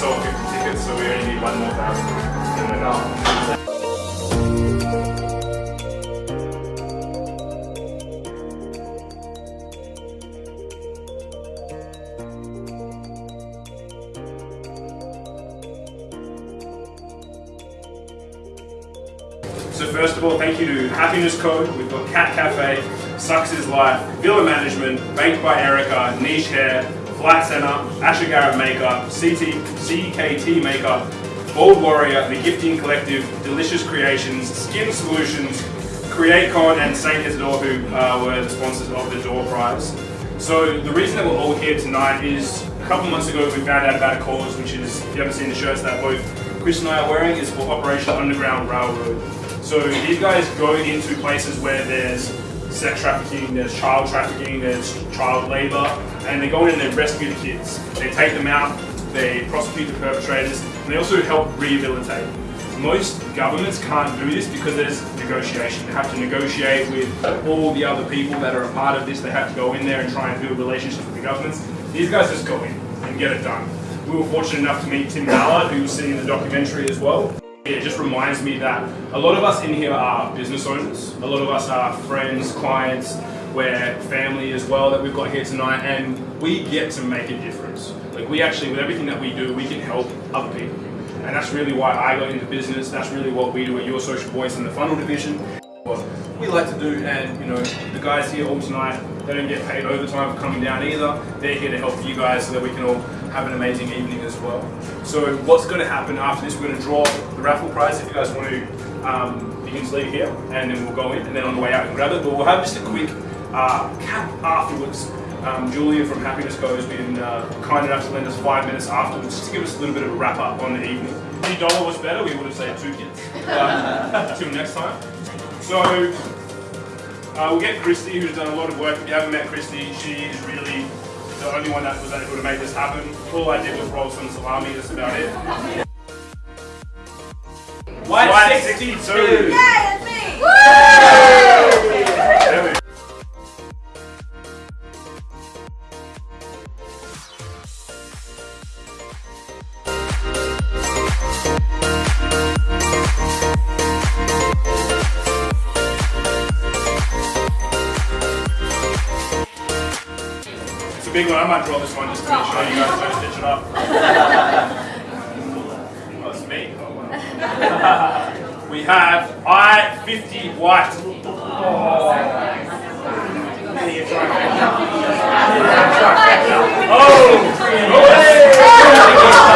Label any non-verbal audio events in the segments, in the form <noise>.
sold 50 tickets, so we only need one more thousand. So first of all, thank you to Happiness Code. We've got Cat Cafe, Sucks is Life, Villa Management, Baked by Erica, Niche Hair, Flat Center, Asher Garrett Makeup, CT, CKT Makeup, Bold Warrior, The Gifting Collective, Delicious Creations, Skin Solutions, Create Con, and Saint Isidore, who uh, were the sponsors of the Door Prize. So the reason that we're all here tonight is a couple months ago we found out about a cause, which is, if you haven't seen the shirts that both Chris and I are wearing, is for Operation Underground Railroad. So these guys go into places where there's sex trafficking, there's child trafficking, there's child labor, and they go in and they rescue the kids. They take them out, they prosecute the perpetrators, and they also help rehabilitate. Most governments can't do this because there's negotiation. They have to negotiate with all the other people that are a part of this. They have to go in there and try and build relationships with the governments. These guys just go in and get it done. We were fortunate enough to meet Tim Ballard, who was seen in the documentary as well. It just reminds me that a lot of us in here are business owners. A lot of us are friends, clients, we're family as well that we've got here tonight, and we get to make a difference. Like we actually, with everything that we do, we can help other people. And that's really why I got into business. That's really what we do at Your Social Voice in the funnel division. What we like to do, and you know, the guys here all tonight, they don't get paid overtime for coming down either. They're here to help you guys so that we can all have an amazing evening as well. So what's going to happen after this, we're going to draw raffle prize if you guys want to, um, you can just leave it here and then we'll go in and then on the way out you can grab it. But we'll have just a quick uh, cap afterwards. Um, Julia from Happiness Go has been uh, kind enough to lend us five minutes afterwards just to give us a little bit of a wrap up on the evening. If dollar was better, we would have said two kids. <laughs> Uh, until next time. So uh, we'll get Christy, who's done a lot of work. If you haven't met Christy, she is really the only one that was able to make this happen. All I did was roll some salami, that's about it. White 62. 62. There that's me! we go. It's a big one. I might draw this one just to make sure you guys don't stitch it up. <laughs> Oh, it's me. Oh, wow. <laughs> we have I-50 white. Oh! Oh!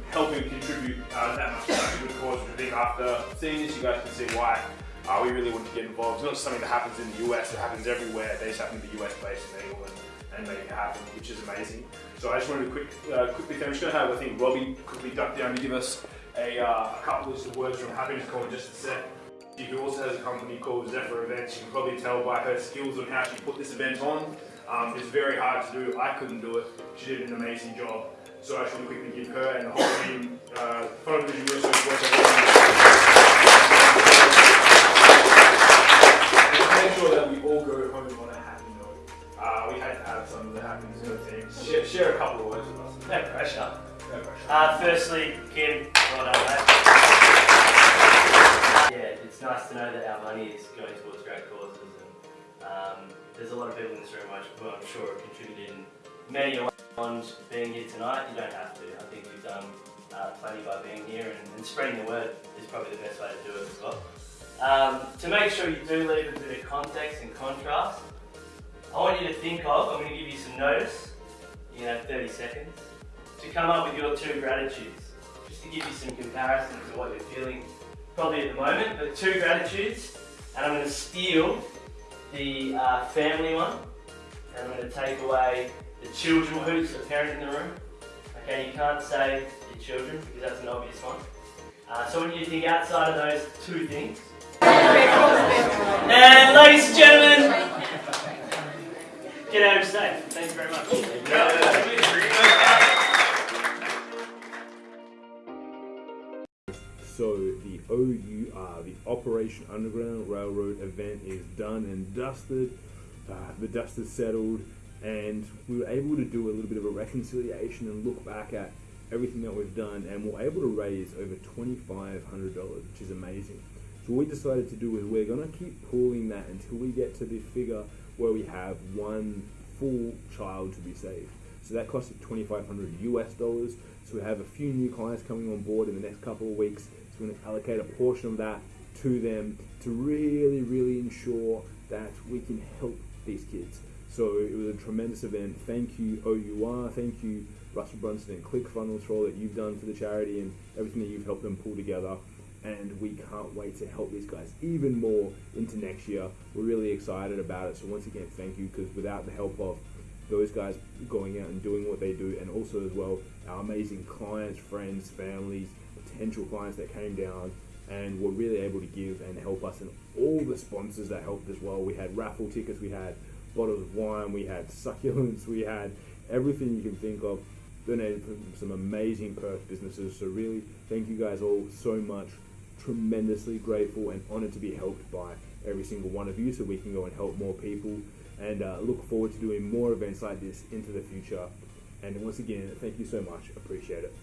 To help and contribute uh, that much to good cause. I think after seeing this, you guys can see why uh, we really want to get involved. It's not just something that happens in the US, it happens everywhere. They just happen to be US based in England and make it happen, which is amazing. So I just wanted to quick, uh, quickly, I'm just going to have, I think, Robbie quickly duck down to give us a, uh, a couple of words from Happiness Call in just a sec. She also has a company called Zephyr Events. You can probably tell by her skills on how she put this event on. Um, it's very hard to do. I couldn't do it. She did an amazing job. So I should quickly give her and the whole team, uh, Photo Vision Research Work and make sure that we all go home on a happy note. Uh, we had to have some of the happiness note team. Share, share a couple of words with us. No pressure. No pressure. Uh, firstly, Kim, well done, mate. Yeah, it's nice to know that our money is going towards great causes. And, um, there's a lot of people in this room who I'm sure have contributed in many a being here tonight. You don't have to. I think you've done uh, plenty by being here and, and spreading the word is probably the best way to do it as well. Um, to make sure you do leave a bit of context and contrast, I want you to think of, I'm going to give you some notice, you have 30 seconds, to come up with your two gratitudes. Just to give you some comparison to what you're feeling probably at the moment, but two gratitudes, and I'm going to steal the uh, family one, and I'm going to take away the children. Who's the parent in the room? Okay, you can't say your children because that's an obvious one. Uh, so when you think outside of those two things, and ladies and gentlemen, get out of stage. Thank you very much. So the OUR, the Operation Underground Railroad event is done and dusted. Uh, the dust is settled, and we were able to do a little bit of a reconciliation and look back at everything that we've done, and we're able to raise over $2,500, which is amazing. So what we decided to do is we're going to keep pulling that until we get to the figure where we have one full child to be saved. So that costs 2,500 US dollars. So we have a few new clients coming on board in the next couple of weeks. So we're going to allocate a portion of that to them to really, really ensure that we can help these kids. So it was a tremendous event. Thank you, OUR. Thank you, Russell Brunson and ClickFunnels for all that you've done for the charity and everything that you've helped them pull together. And we can't wait to help these guys even more into next year. We're really excited about it. So once again, thank you because without the help of those guys going out and doing what they do, and also as well our amazing clients, friends, families, potential clients that came down and were really able to give and help us, and all the sponsors that helped as well. We had raffle tickets, we had bottles of wine, we had succulents, we had everything you can think of. Donated from some amazing Perth businesses. So really, thank you guys all so much. Tremendously grateful and honored to be helped by every single one of you, so we can go and help more people and uh, look forward to doing more events like this into the future. And once again, thank you so much. Appreciate it.